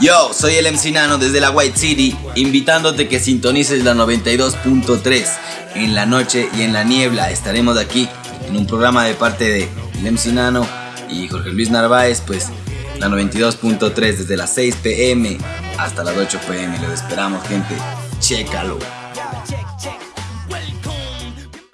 Yo, soy el MC Nano desde la White City, invitándote que sintonices la 92.3. En la noche y en la niebla estaremos aquí en un programa de parte de el MC Nano y Jorge Luis Narváez, pues la 92.3 desde las 6 pm hasta las 8 pm. Lo esperamos, gente. Chécalo.